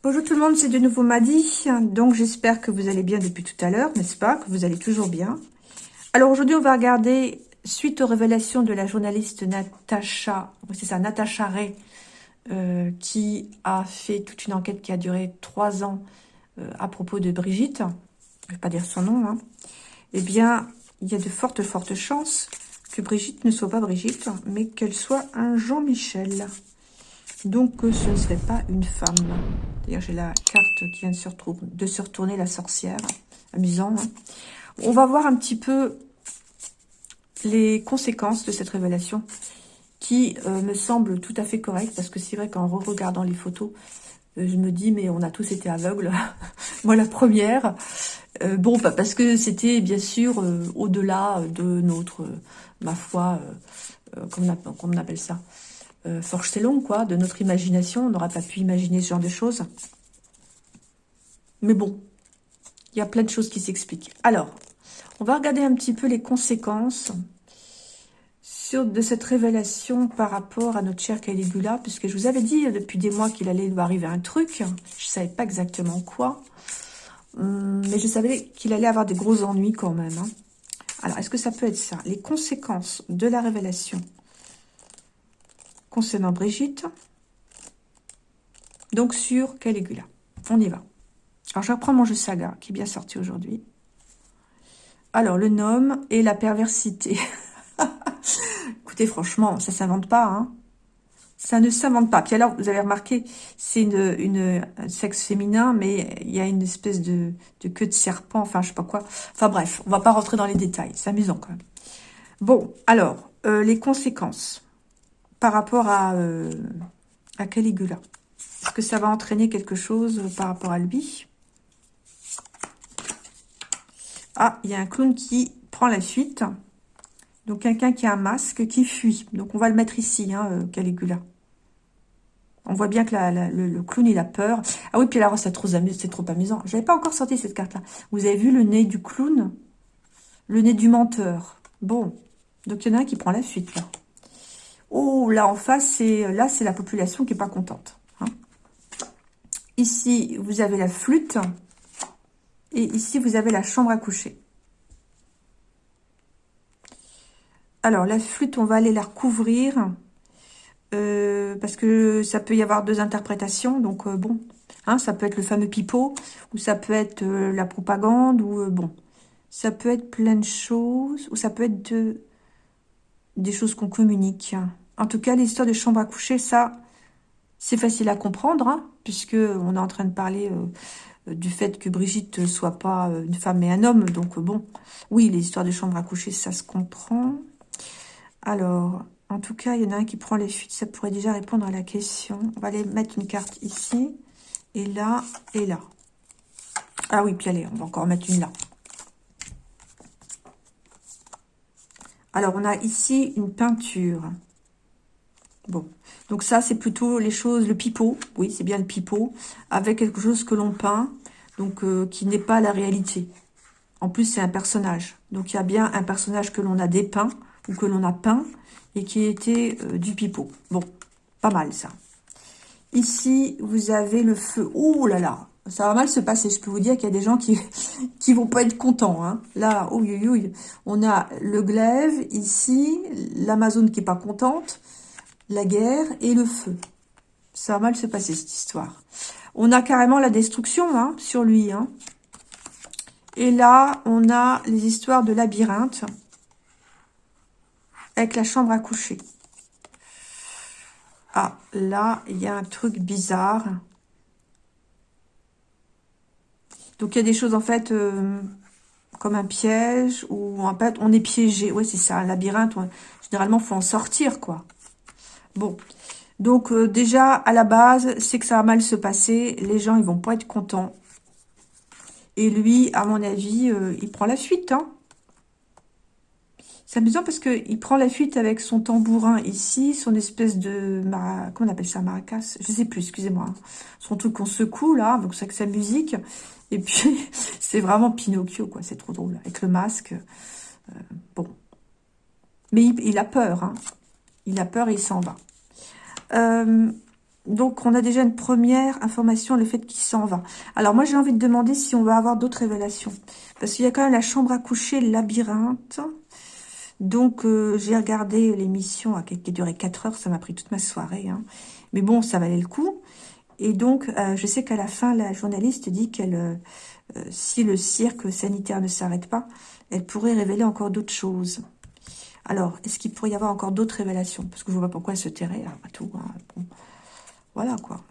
Bonjour tout le monde, c'est de nouveau Madi. Donc j'espère que vous allez bien depuis tout à l'heure, n'est-ce pas? Que vous allez toujours bien. Alors aujourd'hui, on va regarder, suite aux révélations de la journaliste Natacha, c'est ça, Natacha Ray, euh, qui a fait toute une enquête qui a duré trois ans euh, à propos de Brigitte. Je ne vais pas dire son nom. Hein. Eh bien, il y a de fortes, fortes chances que Brigitte ne soit pas Brigitte, mais qu'elle soit un Jean-Michel. Donc, ce ne serait pas une femme. D'ailleurs, j'ai la carte qui vient de se, retourner, la sorcière. Amusant. Hein. On va voir un petit peu les conséquences de cette révélation qui euh, me semble tout à fait correcte parce que c'est vrai qu'en re-regardant les photos, euh, je me dis mais on a tous été aveugles. Moi la première. Euh, bon, parce que c'était bien sûr au-delà de notre, ma foi, comment, on appelle ça euh, long quoi, de notre imagination. On n'aurait pas pu imaginer ce genre de choses. Mais bon, il y a plein de choses qui s'expliquent. Alors, on va regarder un petit peu les conséquences sur, de cette révélation par rapport à notre chère Caligula, puisque je vous avais dit depuis des mois qu'il allait lui arriver un truc. Je ne savais pas exactement quoi. Hum, mais je savais qu'il allait avoir des gros ennuis quand même. Hein. Alors, est-ce que ça peut être ça? Les conséquences de la révélation concernant Brigitte. Donc sur Caligula. On y va. Alors je reprends mon jeu saga qui est bien sorti aujourd'hui. Alors le nom et la perversité. Écoutez, franchement, ça s'invente pas. Hein. Ça ne s'invente pas. Puis alors, vous avez remarqué, c'est une, un sexe féminin, mais il y a une espèce de, queue de serpent, enfin, je sais pas quoi. Enfin bref, on va pas rentrer dans les détails. C'est amusant quand même. Bon, alors, euh, les conséquences par rapport à, euh, à Caligula Est-ce que ça va entraîner quelque chose par rapport à lui? Ah, il y a un clown qui prend la fuite. Donc, quelqu'un qui a un masque qui fuit. Donc, on va le mettre ici, hein, euh, Caligula. On voit bien que le, clown, il a peur. Ah oui, puis alors, c'est trop, trop amusant. Je n'avais pas encore sorti cette carte-là. Vous avez vu le nez du clown? Le nez du menteur. Bon. Donc, il y en a un qui prend la fuite, là. Oh, là en face, c'est là c'est la population qui est pas contente. Hein. Ici, vous avez la flûte. Et ici, vous avez la chambre à coucher. Alors, la flûte, on va aller la recouvrir. Euh, parce que ça peut y avoir deux interprétations. Donc, euh, bon, hein, ça peut être le fameux pipeau. Ou ça peut être euh, la propagande. Ou, bon, ça peut être plein de choses. Ou ça peut être de, des choses qu'on communique. En tout cas, l'histoire de chambre à coucher, ça, c'est facile à comprendre, hein, puisque on est en train de parler euh, du fait que Brigitte soit pas euh, une femme mais un homme. Donc bon, oui, les histoires de chambre à coucher, ça se comprend. Alors, en tout cas, il y en a un qui prend les fuites, ça pourrait déjà répondre à la question. On va aller mettre une carte ici, et là, et là. Ah oui, puis allez, on va encore mettre une là. Alors, on a ici une peinture. Bon, donc ça, c'est plutôt les choses, le pipeau. Oui, c'est bien le pipeau, avec quelque chose que l'on peint, donc euh, qui n'est pas la réalité. En plus, c'est un personnage. Donc, il y a bien un personnage que l'on a dépeint, ou que l'on a peint, et qui était euh, du pipeau. Bon, pas mal, ça. Ici, vous avez le feu. Oh là là ça va mal se passer. Je peux vous dire qu'il y a des gens qui qui vont pas être contents. Hein. Là, on a le glaive ici, l'Amazone qui est pas contente, la guerre et le feu. Ça va mal se passer cette histoire. On a carrément la destruction hein, sur lui. Hein. Et là, on a les histoires de labyrinthe avec la chambre à coucher. Ah, là, il y a un truc bizarre. Donc, il y a des choses, en fait, euh, comme un piège, ou en fait, on est piégé. Oui, c'est ça, un labyrinthe. généralement, il faut en sortir, quoi. Bon, donc euh, déjà, à la base, c'est que ça va mal se passer. Les gens, ils vont pas être contents. Et lui, à mon avis, euh, il prend la fuite. Hein. C'est amusant parce qu'il prend la fuite avec son tambourin ici, son espèce de... Comment on appelle ça Maracas? Je sais plus, excusez-moi. Hein. Son truc qu'on secoue, là, donc c'est avec sa musique. Et puis, c'est vraiment Pinocchio, quoi. C'est trop drôle, avec le masque. Euh, bon. Mais il, a peur, hein. Il a peur et il s'en va. Euh, Donc, on a déjà une première information, le fait qu'il s'en va. Alors, moi, j'ai envie de demander si on va avoir d'autres révélations. Parce qu'il y a quand même la chambre à coucher, le labyrinthe. Donc, euh, j'ai regardé l'émission qui a duré 4 heures. Ça m'a pris toute ma soirée. Hein. Mais bon, ça valait le coup. Et donc, euh, je sais qu'à la fin, la journaliste dit qu'elle, euh, si le cirque sanitaire ne s'arrête pas, elle pourrait révéler encore d'autres choses. Alors, est-ce qu'il pourrait y avoir encore d'autres révélations? Parce que je ne vois pas pourquoi elle se tairait, après tout. Hein. Voilà, quoi.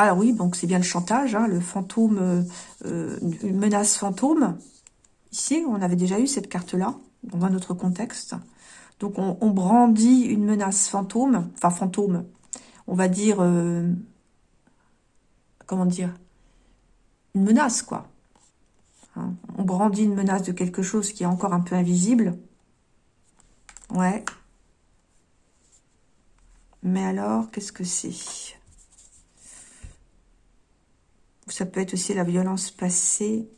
Alors oui, donc c'est bien le chantage, hein, le fantôme, une menace fantôme. On avait déjà eu cette carte-là, dans un autre contexte. Donc, on, brandit une menace fantôme, enfin fantôme, on va dire, euh, comment dire, une menace, quoi. Hein, on brandit une menace de quelque chose qui est encore un peu invisible. Ouais. Mais alors, qu'est-ce que c'est? Ça peut être aussi la violence passée.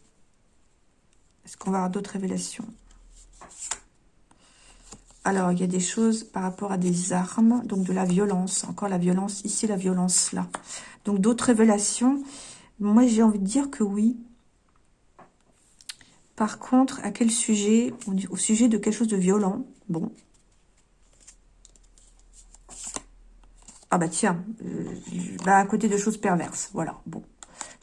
Est-ce qu'on va avoir d'autres révélations? Alors, il y a des choses par rapport à des armes, donc de la violence. Encore la violence, ici la violence là. Donc d'autres révélations. Moi, j'ai envie de dire que oui. Par contre, à quel sujet Au sujet de quelque chose de violent. Bon. Ah bah tiens, euh, bah à côté de choses perverses. Voilà, bon.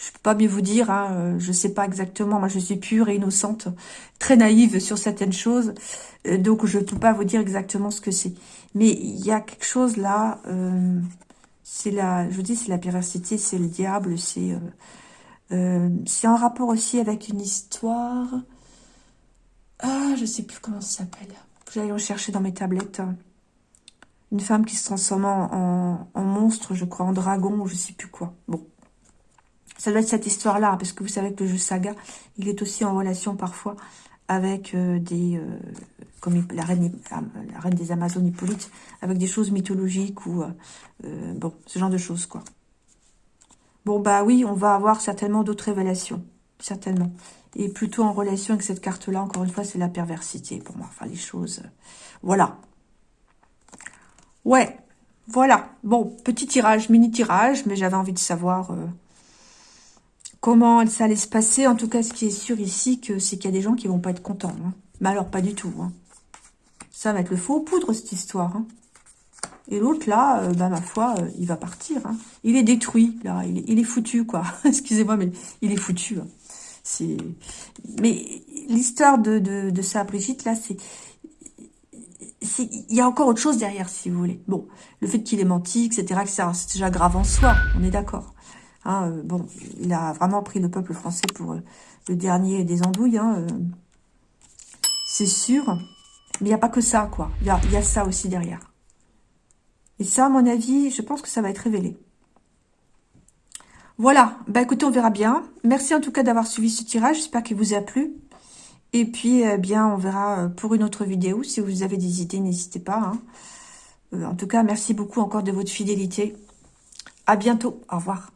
Je peux pas mieux vous dire, hein, euh, je sais pas exactement, moi je suis pure et innocente, très naïve sur certaines choses, euh, donc je peux pas vous dire exactement ce que c'est. Mais il y a quelque chose là, euh, c'est la, je vous dis, c'est la perversité, c'est le diable, c'est c'est en rapport aussi avec une histoire, ah, je sais plus comment ça s'appelle, j'allais rechercher dans mes tablettes, une femme qui se transforme en, en, monstre, je crois, en dragon, ou je sais plus quoi, bon. Ça doit être cette histoire-là, parce que vous savez que le jeu Saga, il est aussi en relation parfois avec euh, des... Euh, comme la reine, la reine des Amazones, Hippolyte, avec des choses mythologiques ou... Euh, bon, ce genre de choses, quoi. Bon, bah oui, on va avoir certainement d'autres révélations, certainement. Et plutôt en relation avec cette carte-là, encore une fois, c'est la perversité pour moi. Enfin, les choses... voilà. Ouais, voilà. Bon, petit tirage, mini tirage, mais j'avais envie de savoir comment ça allait se passer. En tout cas, ce qui est sûr ici, c'est qu'il y a des gens qui vont pas être contents. Hein. Mais alors, pas du tout. Hein. Ça va être le faux poudre, cette histoire. Hein. Et l'autre, là, euh, bah, ma foi, euh, il va partir. Il est détruit, là. Il est, foutu, quoi. Excusez-moi, mais il est foutu. Mais l'histoire de, de, ça, Brigitte, là, c'est... Il y a encore autre chose derrière, si vous voulez. Bon, le fait qu'il ait menti, etc., c'est déjà grave en soi, on est d'accord. Hein, euh, bon, il a vraiment pris le peuple français pour euh, le dernier des andouilles. Hein, euh, c'est sûr. Mais il n'y a pas que ça, quoi. Il y a, ça aussi derrière. Et ça, à mon avis, je pense que ça va être révélé. Voilà. Bah écoutez, on verra bien. Merci en tout cas d'avoir suivi ce tirage. J'espère qu'il vous a plu. Et puis, eh bien, on verra pour une autre vidéo. Si vous avez des idées, n'hésitez pas. Hein. en tout cas, merci beaucoup encore de votre fidélité. À bientôt. Au revoir.